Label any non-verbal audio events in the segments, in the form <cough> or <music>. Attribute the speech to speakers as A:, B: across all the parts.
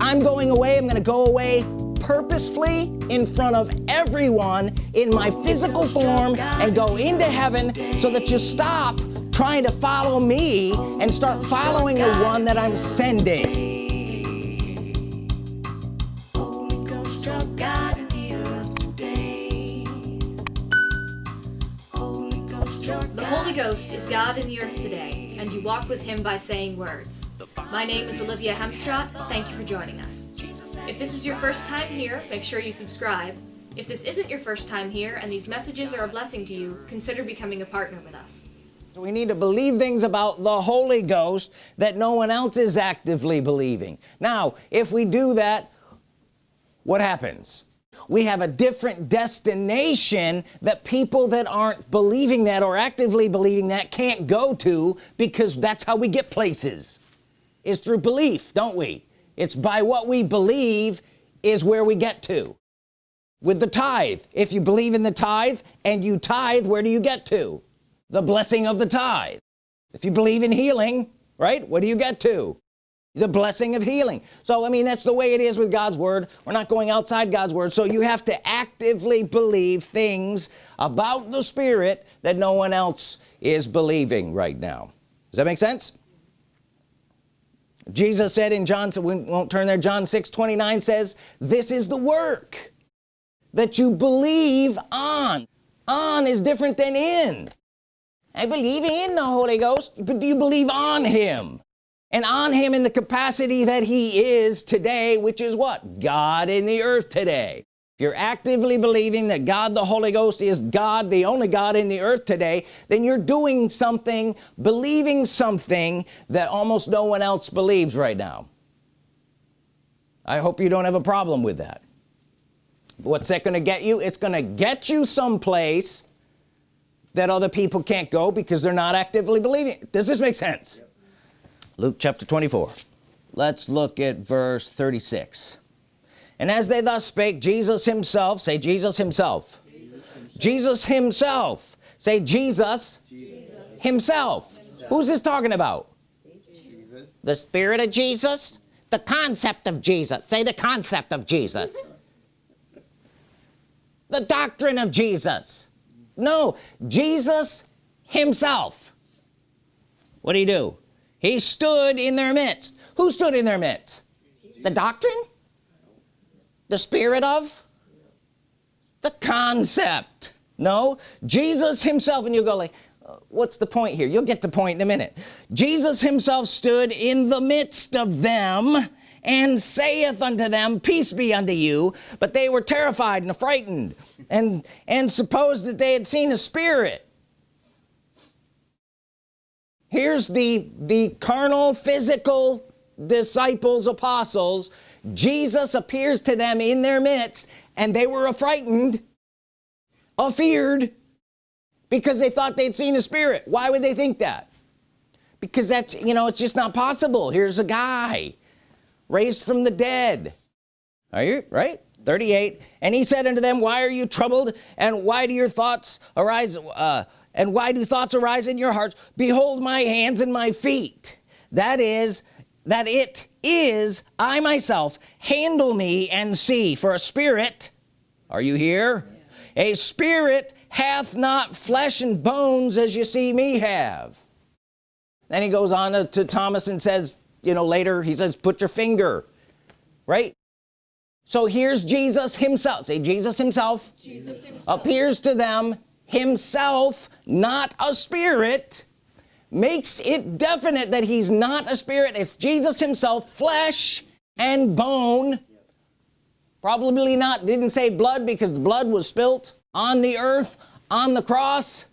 A: I'm going away I'm gonna go away purposefully in front of everyone in my physical form and go into heaven so that you stop trying to follow me and start following the one that I'm sending
B: The Holy Ghost is God in the earth today, and you walk with him by saying words. My name is Olivia Hemstraat. Thank you for joining us. If this is your first time here, make sure you subscribe. If this isn't your first time here and these messages are a blessing to you, consider becoming a partner with us.
A: We need to believe things about the Holy Ghost that no one else is actively believing now if we do that what happens we have a different destination that people that aren't believing that or actively believing that can't go to because that's how we get places is through belief don't we? It's by what we believe is where we get to. With the tithe. If you believe in the tithe and you tithe where do you get to? The blessing of the tithe. If you believe in healing right what do you get to? The blessing of healing. So I mean that's the way it is with God's Word. We're not going outside God's Word. So you have to actively believe things about the Spirit that no one else is believing right now. Does that make sense Jesus said in John so we won't turn there John 6 29 says this is the work that you believe on. On is different than in. I believe in the Holy Ghost but do you believe on him? And on him in the capacity that he is today which is what? God in the earth today if you're actively believing that God the Holy Ghost is God the only God in the earth today then you're doing something believing something that almost no one else believes right now. I hope you don't have a problem with that. What's that gonna get you? It's gonna get you someplace that other people can't go because they're not actively believing. Does this make sense? Luke chapter 24 let's look at verse 36 and as they thus spake Jesus himself say Jesus himself. Jesus himself, Jesus himself. say Jesus, Jesus. Himself. himself who's this talking about? Jesus. the Spirit of Jesus? The concept of Jesus. Say the concept of Jesus. The doctrine of Jesus. No Jesus himself. What do you do? He stood in their midst. Who stood in their midst? The doctrine the spirit of? The concept. No? Jesus himself and you go like uh, what's the point here? You'll get the point in a minute. Jesus himself stood in the midst of them and saith unto them peace be unto you. But they were terrified and frightened and and supposed that they had seen a spirit. Here's the the carnal physical disciples apostles Jesus appears to them in their midst and they were affrighted afeared because they thought they'd seen a spirit. Why would they think that? Because that's you know it's just not possible. Here's a guy raised from the dead. Are you right? 38 and he said unto them why are you troubled? And why do your thoughts arise uh, and why do thoughts arise in your hearts? Behold my hands and my feet. That is that it is I myself handle me and see for a spirit are you here yeah. a spirit hath not flesh and bones as you see me have then he goes on to, to Thomas and says you know later he says put your finger right so here's Jesus himself say Jesus himself, Jesus himself. appears to them himself not a spirit makes it definite that he's not a spirit. It's Jesus himself flesh and bone. Probably not. Didn't say blood because the blood was spilt on the earth on the cross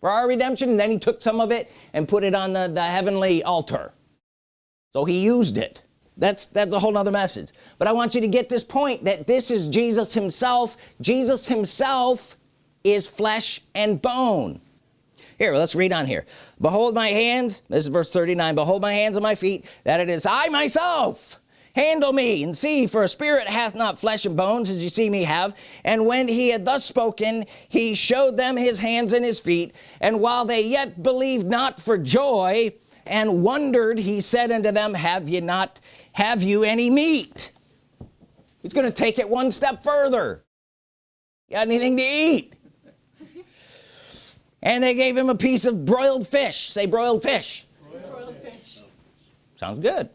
A: for our redemption. And then he took some of it and put it on the, the heavenly altar. So he used it. That's that's a whole nother message. But I want you to get this point that this is Jesus himself. Jesus himself is flesh and bone here let's read on here. Behold my hands this is verse 39 behold my hands and my feet that it is I myself. Handle me and see for a spirit hath not flesh and bones as you see me have. And when he had thus spoken he showed them his hands and his feet. And while they yet believed not for joy and wondered he said unto them have you not have you any meat? He's gonna take it one step further. Got anything to eat and they gave him a piece of broiled fish. Say broiled fish, broiled fish. sounds good.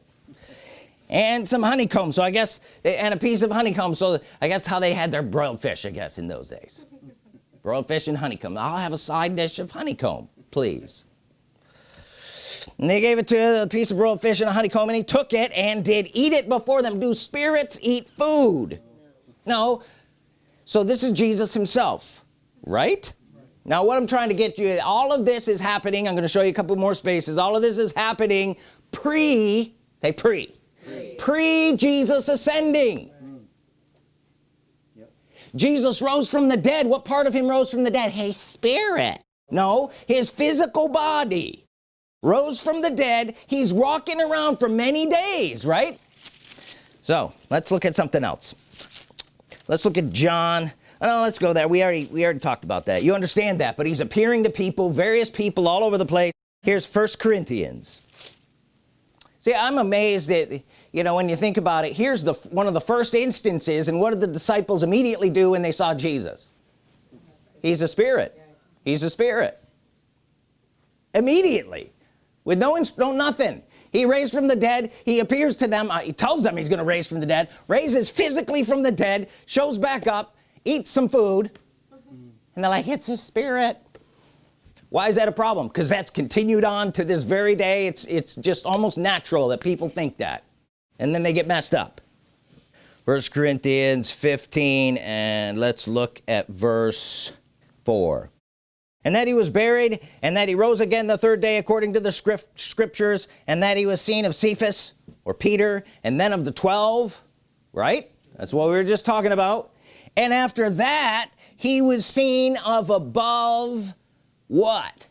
A: And some honeycomb. So I guess they, and a piece of honeycomb. So I guess how they had their broiled fish I guess in those days. <laughs> Broiled fish and honeycomb. I'll have a side dish of honeycomb please. And they gave it to a piece of broiled fish and a honeycomb and he took it and did eat it before them. Do spirits eat food? No. So this is Jesus himself right now what I'm trying to get you all of this is happening I'm going to show you a couple more spaces all of this is happening pre say pre pre, pre Jesus ascending. Jesus rose from the dead. What part of him rose from the dead? His spirit. No his physical body rose from the dead. He's walking around for many days right? So let's look at something else. Let's look at John oh let's go there. We already we already talked about that. You understand that but he's appearing to people various people all over the place. Here's first Corinthians. See I'm amazed that you know when you think about it here's the one of the first instances and what did the disciples immediately do when they saw Jesus? He's a spirit. He's a spirit. Immediately with no no nothing. He raised from the dead. He appears to them. Uh, he tells them he's gonna raise from the dead raises physically from the dead shows back up eats some food. And they're like it's a spirit. Why is that a problem? Because that's continued on to this very day. It's it's just almost natural that people think that. And then they get messed up. First Corinthians 15 and let's look at verse 4 and that he was buried and that he rose again the third day according to the script scriptures and that he was seen of Cephas or Peter and then of the 12 right? That's what we were just talking about and after that he was seen of above what?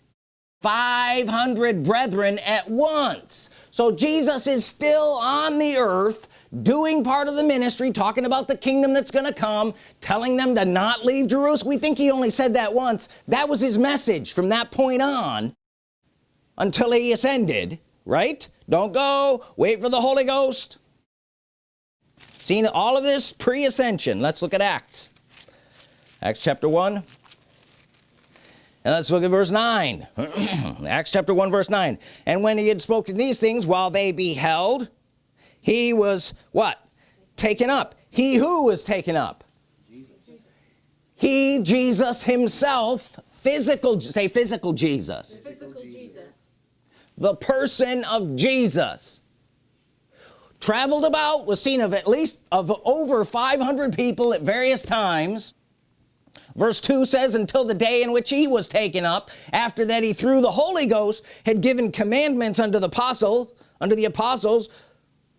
A: 500 brethren at once. So Jesus is still on the earth doing part of the ministry talking about the kingdom that's gonna come telling them to not leave Jerusalem. We think he only said that once. That was his message from that point on until he ascended right? Don't go. Wait for the Holy Ghost seen all of this pre-ascension. Let's look at Acts. Acts chapter 1 and let's look at verse 9 <clears throat> Acts chapter 1 verse 9 and when he had spoken these things while they beheld he was what? Taken up. He who was taken up? Jesus. he Jesus himself physical say physical Jesus. physical Jesus. The person of Jesus traveled about was seen of at least of over 500 people at various times. Verse 2 says until the day in which he was taken up after that he through the Holy Ghost had given commandments unto the apostle unto the apostles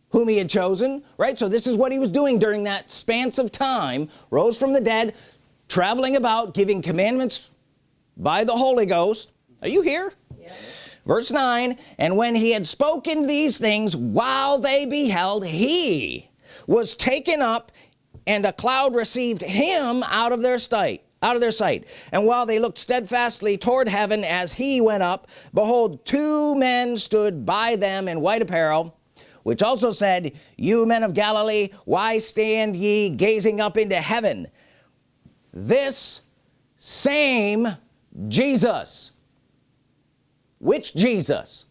A: whom he had chosen right? So this is what he was doing during that span of time. Rose from the dead traveling about giving commandments by the Holy Ghost. Are you here? Yeah. Verse 9 and when he had spoken these things while they beheld he was taken up and a cloud received him out of their sight out of their sight. And while they looked steadfastly toward heaven as he went up behold two men stood by them in white apparel which also said you men of Galilee why stand ye gazing up into heaven this same Jesus which Jesus?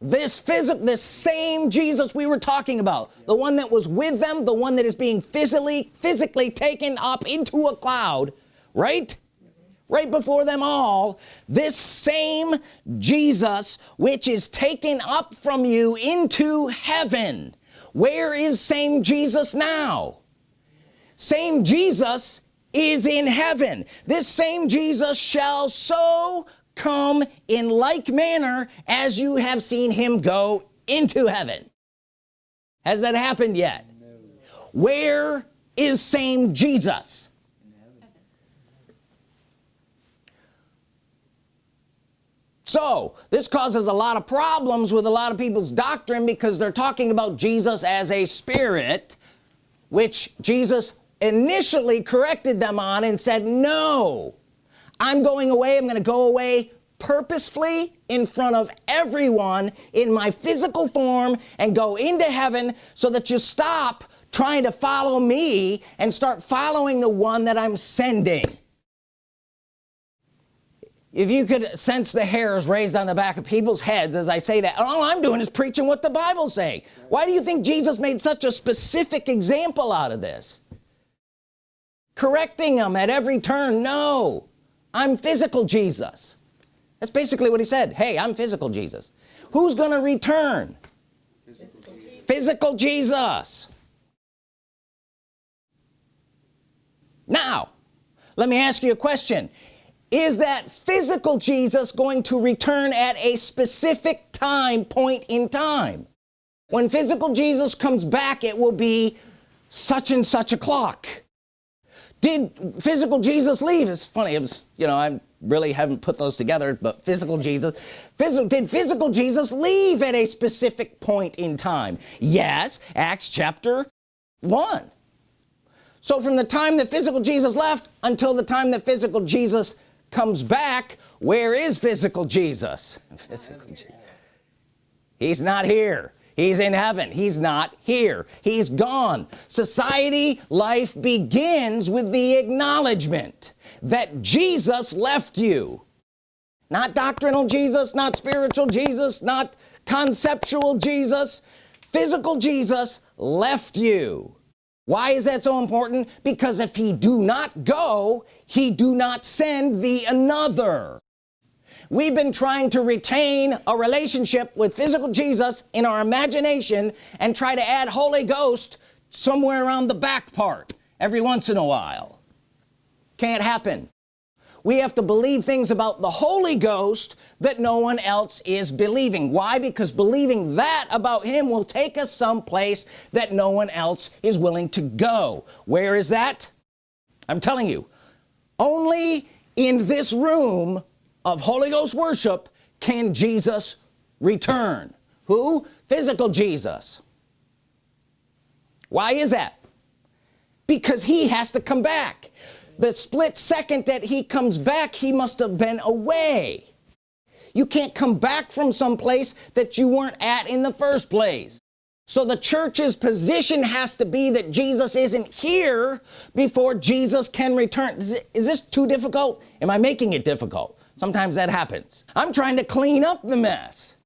A: This physical this same Jesus we were talking about. The one that was with them the one that is being physically physically taken up into a cloud right? Right before them all this same Jesus which is taken up from you into heaven. Where is same Jesus now? Same Jesus is in heaven. This same Jesus shall so come in like manner as you have seen him go into heaven has that happened yet no. where is same Jesus so this causes a lot of problems with a lot of people's doctrine because they're talking about Jesus as a spirit which Jesus initially corrected them on and said no I'm going away I'm gonna go away purposefully in front of everyone in my physical form and go into heaven so that you stop trying to follow me and start following the one that I'm sending. If you could sense the hairs raised on the back of people's heads as I say that all I'm doing is preaching what the Bible's saying. Why do you think Jesus made such a specific example out of this? Correcting them at every turn? No I'm physical Jesus. That's basically what he said. Hey I'm physical Jesus. Who's gonna return? Physical Jesus, physical Jesus. now let me ask you a question. Is that physical Jesus going to return at a specific time point in time? When physical Jesus comes back it will be such and such a clock did physical Jesus leave? It's funny it was you know I really haven't put those together but physical Jesus physical did physical Jesus leave at a specific point in time? Yes Acts chapter 1 so from the time that physical Jesus left until the time that physical Jesus comes back where is physical Jesus? <laughs> Physical Jesus. he's not here he's in heaven. He's not here. He's gone. Society life begins with the acknowledgement that Jesus left you. Not doctrinal Jesus not spiritual Jesus not conceptual Jesus. Physical Jesus left you. Why is that so important? Because if he do not go he do not send the another we've been trying to retain a relationship with physical Jesus in our imagination and try to add Holy Ghost somewhere around the back part every once in a while. Can't happen. We have to believe things about the Holy Ghost that no one else is believing. Why? Because believing that about him will take us someplace that no one else is willing to go. Where is that? I'm telling you only in this room of Holy Ghost worship can Jesus return? Who? Physical Jesus. Why is that? Because he has to come back. The split second that he comes back he must have been away. You can't come back from some place that you weren't at in the first place. So the church's position has to be that Jesus isn't here before Jesus can return. Is this too difficult? Am I making it difficult sometimes that happens. I'm trying to clean up the mess.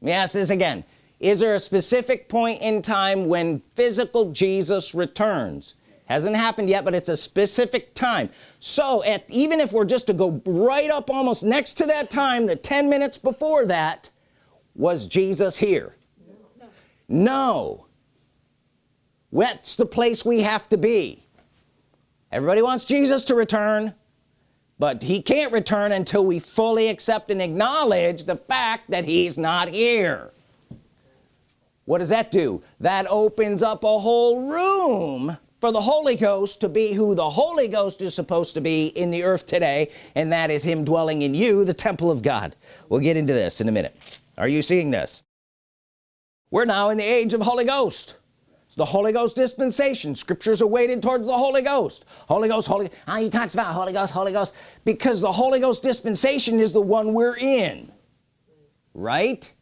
A: Let me ask this again. Is there a specific point in time when physical Jesus returns? Hasn't happened yet but it's a specific time. So at even if we're just to go right up almost next to that time the 10 minutes before that was Jesus here? No, no. that's the place we have to be? Everybody wants Jesus to return but he can't return until we fully accept and acknowledge the fact that he's not here. What does that do? That opens up a whole room for the Holy Ghost to be who the Holy Ghost is supposed to be in the earth today and that is him dwelling in you the temple of God. We'll get into this in a minute. Are you seeing this? We're now in the age of Holy Ghost the Holy Ghost dispensation. Scriptures are weighted towards the Holy Ghost. Holy Ghost Holy he talks about Holy Ghost Holy Ghost. Because the Holy Ghost dispensation is the one we're in. Right?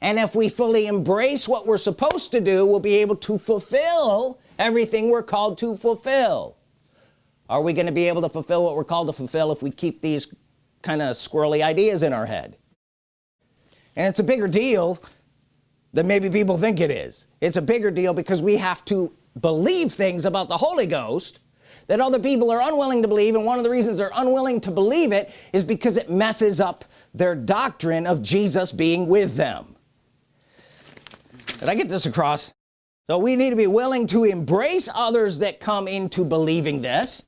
A: And if we fully embrace what we're supposed to do we'll be able to fulfill everything we're called to fulfill. Are we going to be able to fulfill what we're called to fulfill if we keep these kind of squirrely ideas in our head? And it's a bigger deal than maybe people think it is. It's a bigger deal because we have to believe things about the Holy Ghost that other people are unwilling to believe and one of the reasons they're unwilling to believe it is because it messes up their doctrine of Jesus being with them. Did I get this across? So we need to be willing to embrace others that come into believing this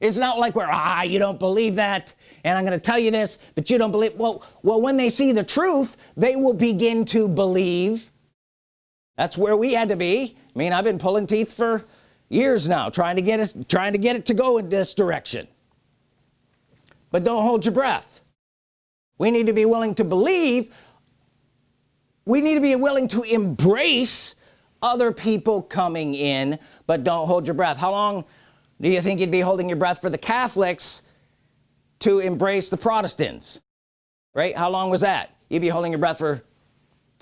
A: it's not like we're ah you don't believe that and I'm gonna tell you this but you don't believe well well when they see the truth they will begin to believe. That's where we had to be. I mean I've been pulling teeth for years now trying to get it trying to get it to go in this direction. But don't hold your breath. We need to be willing to believe. We need to be willing to embrace other people coming in but don't hold your breath. How long do you think you'd be holding your breath for the Catholics to embrace the Protestants? Right? How long was that? You'd be holding your breath for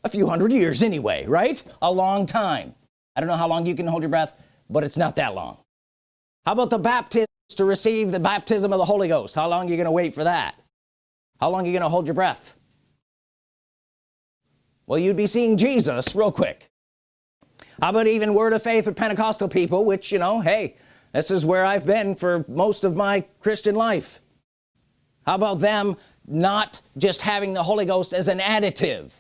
A: a few hundred years anyway right? A long time. I don't know how long you can hold your breath but it's not that long. How about the baptisms to receive the baptism of the Holy Ghost? How long are you gonna wait for that? How long are you gonna hold your breath? Well you'd be seeing Jesus real quick. How about even word of faith with Pentecostal people which you know hey this is where I've been for most of my Christian life. How about them not just having the Holy Ghost as an additive?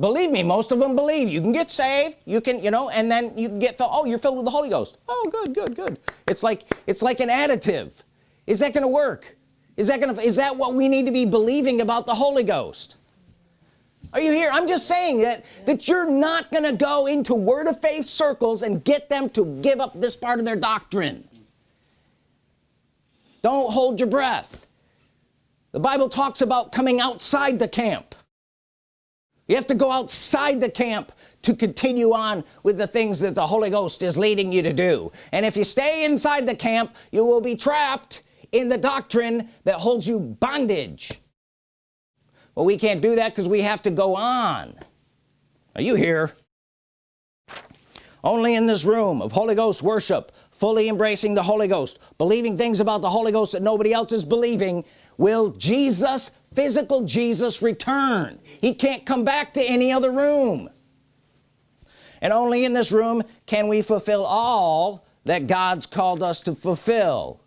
A: Believe me most of them believe. You can get saved you can you know and then you get filled oh you're filled with the Holy Ghost. Oh good good good. It's like it's like an additive. Is that gonna work? Is that gonna is that what we need to be believing about the Holy Ghost are you here? I'm just saying that that you're not gonna go into word of faith circles and get them to give up this part of their doctrine. Don't hold your breath. The Bible talks about coming outside the camp. You have to go outside the camp to continue on with the things that the Holy Ghost is leading you to do. And if you stay inside the camp you will be trapped in the doctrine that holds you bondage well we can't do that because we have to go on. Are you here? Only in this room of Holy Ghost worship fully embracing the Holy Ghost believing things about the Holy Ghost that nobody else is believing will Jesus physical Jesus return? He can't come back to any other room. And only in this room can we fulfill all that God's called us to fulfill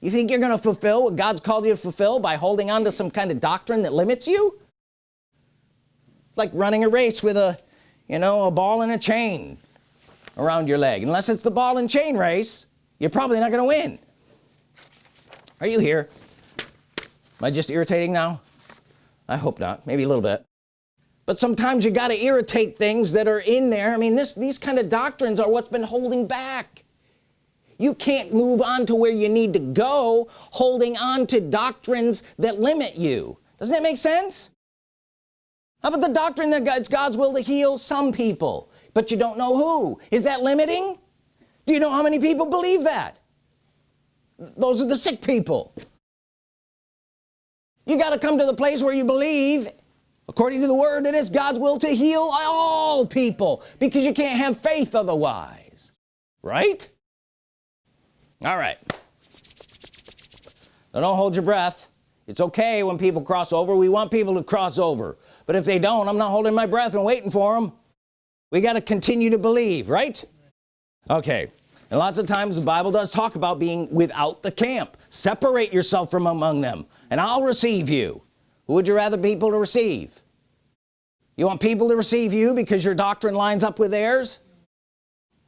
A: you think you're gonna fulfill what God's called you to fulfill by holding on to some kind of doctrine that limits you? It's like running a race with a you know a ball and a chain around your leg. Unless it's the ball and chain race you're probably not gonna win. Are you here? Am I just irritating now? I hope not. Maybe a little bit. But sometimes you got to irritate things that are in there. I mean this these kind of doctrines are what's been holding back you can't move on to where you need to go holding on to doctrines that limit you. Doesn't that make sense? How about the doctrine that it's God's will to heal some people but you don't know who? Is that limiting? Do you know how many people believe that? Those are the sick people. You got to come to the place where you believe. According to the word it is God's will to heal all people because you can't have faith otherwise. Right all right. Now don't hold your breath. It's okay when people cross over. We want people to cross over. But if they don't I'm not holding my breath and waiting for them we got to continue to believe right? Okay. And lots of times the Bible does talk about being without the camp. Separate yourself from among them and I'll receive you. Who would you rather people to receive? You want people to receive you because your doctrine lines up with theirs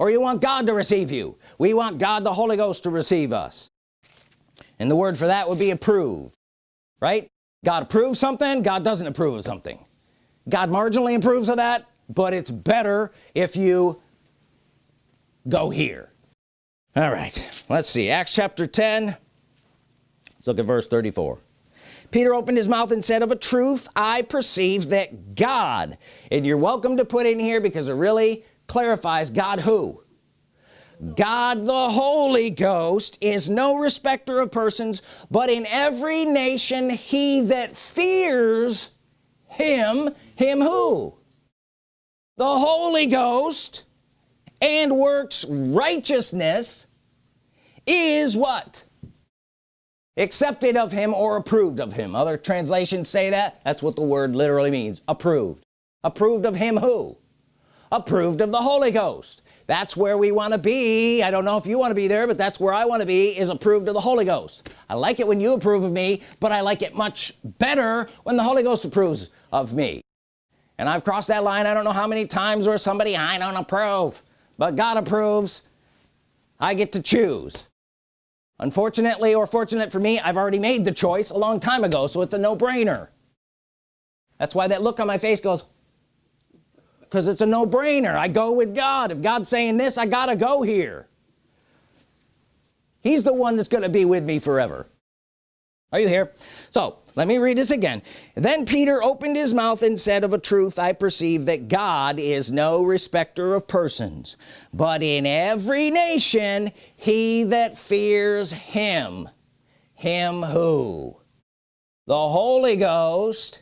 A: or you want God to receive you. We want God the Holy Ghost to receive us. And the word for that would be approve right? God approves something God doesn't approve of something. God marginally approves of that but it's better if you go here. All right let's see. Acts chapter 10 let's look at verse 34 Peter opened his mouth and said of a truth I perceive that God and you're welcome to put in here because it really clarifies God who? God the Holy Ghost is no respecter of persons but in every nation he that fears him him who? The Holy Ghost and works righteousness is what? Accepted of him or approved of him. Other translations say that. That's what the word literally means. Approved. Approved of him who approved of the Holy Ghost. That's where we want to be. I don't know if you want to be there but that's where I want to be is approved of the Holy Ghost. I like it when you approve of me but I like it much better when the Holy Ghost approves of me. And I've crossed that line I don't know how many times or somebody I don't approve. But God approves. I get to choose. Unfortunately or fortunate for me I've already made the choice a long time ago so it's a no-brainer. That's why that look on my face goes because it's a no-brainer. I go with God. If God's saying this I gotta go here. He's the one that's gonna be with me forever. Are you here? So let me read this again. Then Peter opened his mouth and said of a truth I perceive that God is no respecter of persons but in every nation he that fears him. Him who? The Holy Ghost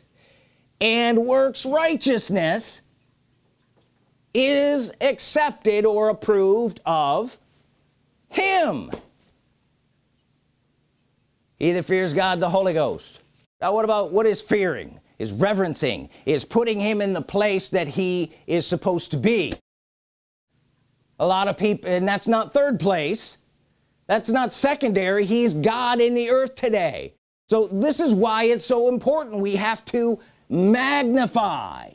A: and works righteousness is accepted or approved of him. He that fears God the Holy Ghost. Now what about what is fearing is reverencing is putting him in the place that he is supposed to be? A lot of people and that's not third place. That's not secondary. He's God in the earth today. So this is why it's so important. We have to magnify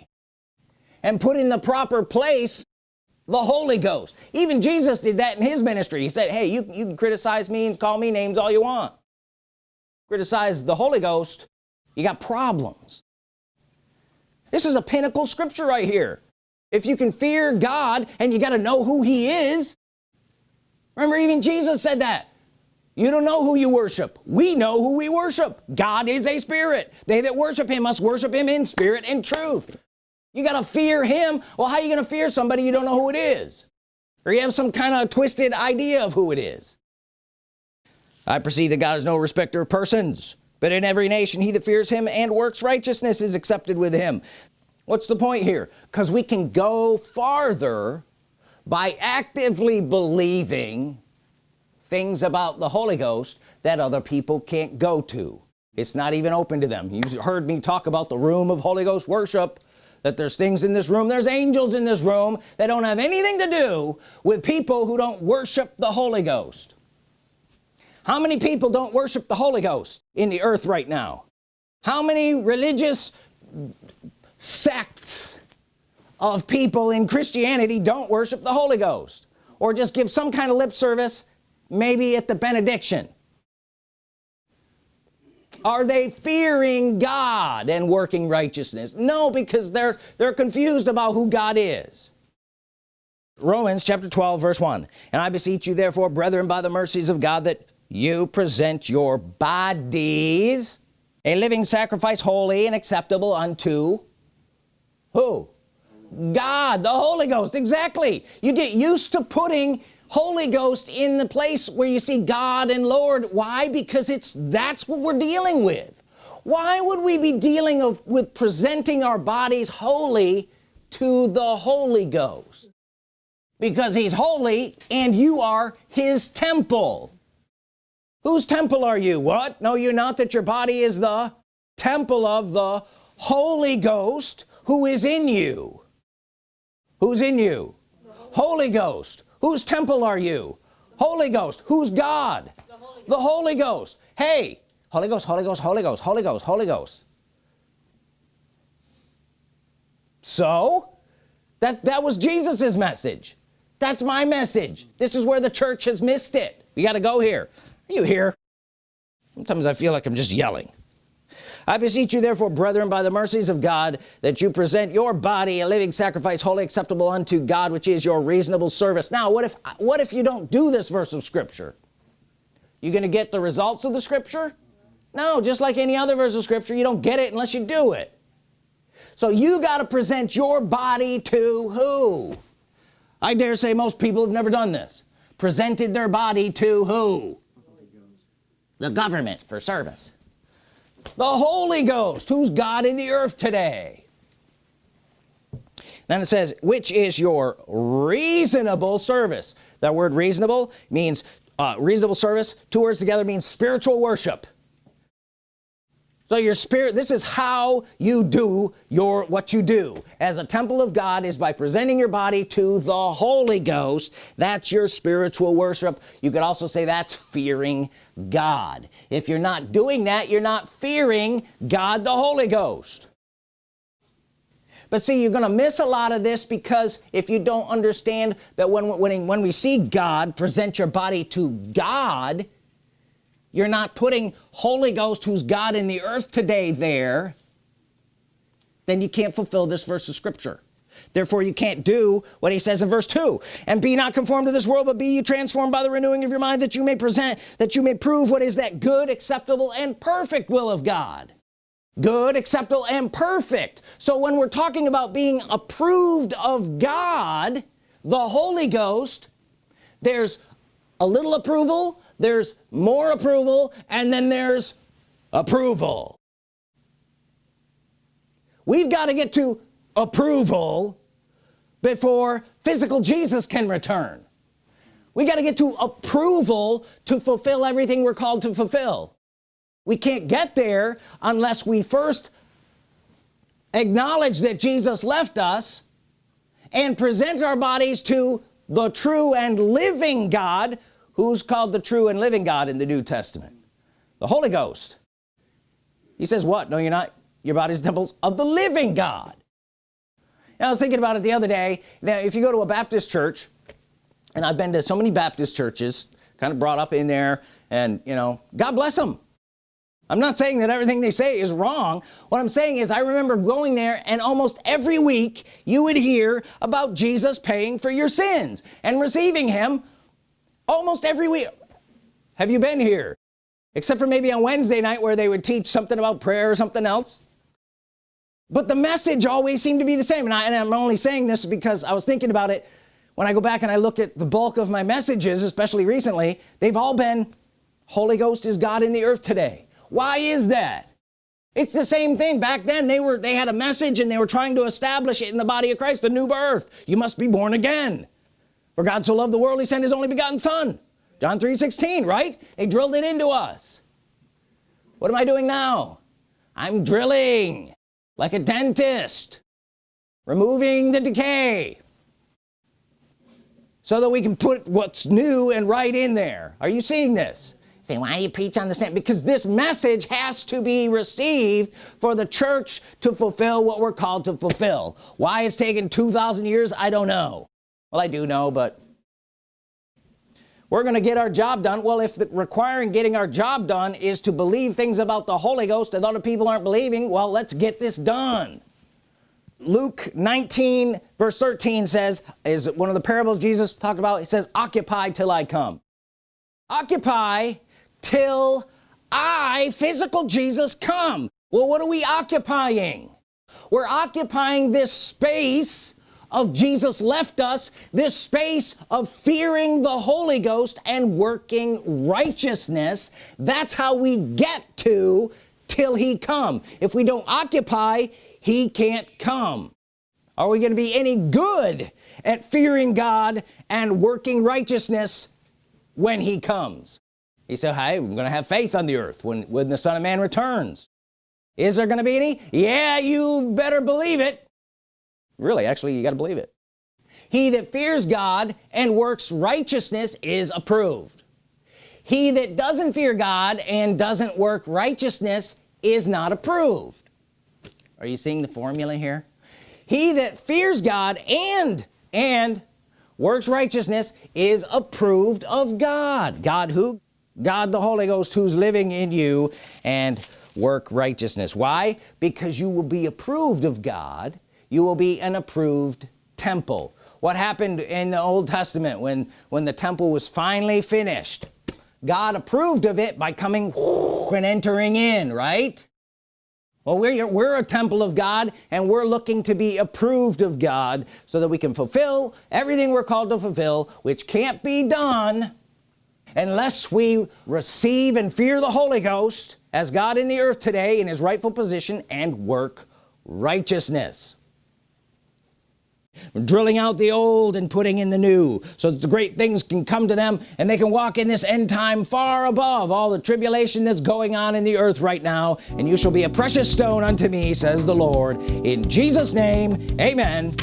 A: and put in the proper place the Holy Ghost. Even Jesus did that in his ministry. He said hey you, you can criticize me and call me names all you want. Criticize the Holy Ghost you got problems. This is a pinnacle scripture right here. If you can fear God and you got to know who he is remember even Jesus said that. You don't know who you worship. We know who we worship. God is a spirit. They that worship him must worship him in spirit and truth you gotta fear him. Well how are you gonna fear somebody you don't know who it is? Or you have some kind of twisted idea of who it is. I perceive that God is no respecter of persons but in every nation he that fears him and works righteousness is accepted with him. What's the point here? Because we can go farther by actively believing things about the Holy Ghost that other people can't go to. It's not even open to them. You heard me talk about the room of Holy Ghost worship that there's things in this room there's angels in this room that don't have anything to do with people who don't worship the Holy Ghost. How many people don't worship the Holy Ghost in the earth right now? How many religious sects of people in Christianity don't worship the Holy Ghost? Or just give some kind of lip service maybe at the benediction are they fearing God and working righteousness? No because they're they're confused about who God is. Romans chapter 12 verse 1 and I beseech you therefore brethren by the mercies of God that you present your bodies a living sacrifice holy and acceptable unto who? God the Holy Ghost. Exactly. You get used to putting Holy Ghost in the place where you see God and Lord. Why? Because it's that's what we're dealing with. Why would we be dealing of, with presenting our bodies holy to the Holy Ghost? Because he's holy and you are his temple. Whose temple are you? What? Know you not that your body is the temple of the Holy Ghost who is in you. Who's in you? Holy Ghost whose temple are you? Holy Ghost. Who's God? The Holy, the Holy Ghost. Hey Holy Ghost Holy Ghost Holy Ghost Holy Ghost Holy Ghost. So that that was Jesus's message. That's my message. This is where the church has missed it. We got to go here. Are you here sometimes I feel like I'm just yelling I beseech you therefore brethren by the mercies of God that you present your body a living sacrifice holy acceptable unto God which is your reasonable service. Now what if what if you don't do this verse of Scripture? You gonna get the results of the Scripture? No just like any other verse of Scripture you don't get it unless you do it. So you got to present your body to who? I dare say most people have never done this. Presented their body to who? The government for service the Holy Ghost who's God in the earth today. Then it says which is your reasonable service? That word reasonable means uh, reasonable service two words together means spiritual worship so your spirit this is how you do your what you do. As a temple of God is by presenting your body to the Holy Ghost that's your spiritual worship. You could also say that's fearing God. If you're not doing that you're not fearing God the Holy Ghost. But see you're gonna miss a lot of this because if you don't understand that when when, when we see God present your body to God you're not putting Holy Ghost who's God in the earth today there. Then you can't fulfill this verse of Scripture. Therefore you can't do what he says in verse 2 and be not conformed to this world but be you transformed by the renewing of your mind that you may present that you may prove what is that good acceptable and perfect will of God. Good acceptable and perfect. So when we're talking about being approved of God the Holy Ghost there's a little approval there's more approval and then there's approval. We've got to get to approval before physical Jesus can return. We got to get to approval to fulfill everything we're called to fulfill. We can't get there unless we first acknowledge that Jesus left us and present our bodies to the true and living God. Who's called the true and living God in the New Testament? The Holy Ghost. He says what? No you're not. Your body's temples of the living God. Now I was thinking about it the other day. Now if you go to a Baptist church and I've been to so many Baptist churches kind of brought up in there and you know God bless them I'm not saying that everything they say is wrong. What I'm saying is I remember going there and almost every week you would hear about Jesus paying for your sins and receiving him almost every week. Have you been here? Except for maybe on Wednesday night where they would teach something about prayer or something else. But the message always seemed to be the same. And, I, and I'm only saying this because I was thinking about it. When I go back and I look at the bulk of my messages especially recently they've all been Holy Ghost is God in the earth today why is that? It's the same thing. Back then they were they had a message and they were trying to establish it in the body of Christ the new birth. You must be born again. For God so loved the world he sent his only begotten son. John 3 16 right? They drilled it into us. What am I doing now? I'm drilling like a dentist removing the decay so that we can put what's new and right in there. Are you seeing this say why do you preach on the same because this message has to be received for the church to fulfill what we're called to fulfill. Why it's taken 2,000 years I don't know. Well I do know but we're gonna get our job done. Well if the requiring getting our job done is to believe things about the Holy Ghost and other people aren't believing well let's get this done. Luke 19 verse 13 says is one of the parables Jesus talked about. It says occupy till I come. Occupy till I physical Jesus come. Well what are we occupying? We're occupying this space of Jesus left us this space of fearing the Holy Ghost and working righteousness. That's how we get to till he come. If we don't occupy he can't come. Are we going to be any good at fearing God and working righteousness when he comes he said hey I'm gonna have faith on the earth when when the Son of Man returns. Is there gonna be any? Yeah you better believe it. Really actually you got to believe it. He that fears God and works righteousness is approved. He that doesn't fear God and doesn't work righteousness is not approved. Are you seeing the formula here? He that fears God and and works righteousness is approved of God. God who God the Holy Ghost who's living in you and work righteousness. Why? Because you will be approved of God. You will be an approved temple. What happened in the Old Testament when when the temple was finally finished? God approved of it by coming <laughs> and entering in right? Well we're, we're a temple of God and we're looking to be approved of God so that we can fulfill everything we're called to fulfill which can't be done unless we receive and fear the Holy Ghost as God in the earth today in his rightful position and work righteousness. Drilling out the old and putting in the new so that the great things can come to them and they can walk in this end time far above all the tribulation that's going on in the earth right now. And you shall be a precious stone unto me says the Lord. In Jesus name amen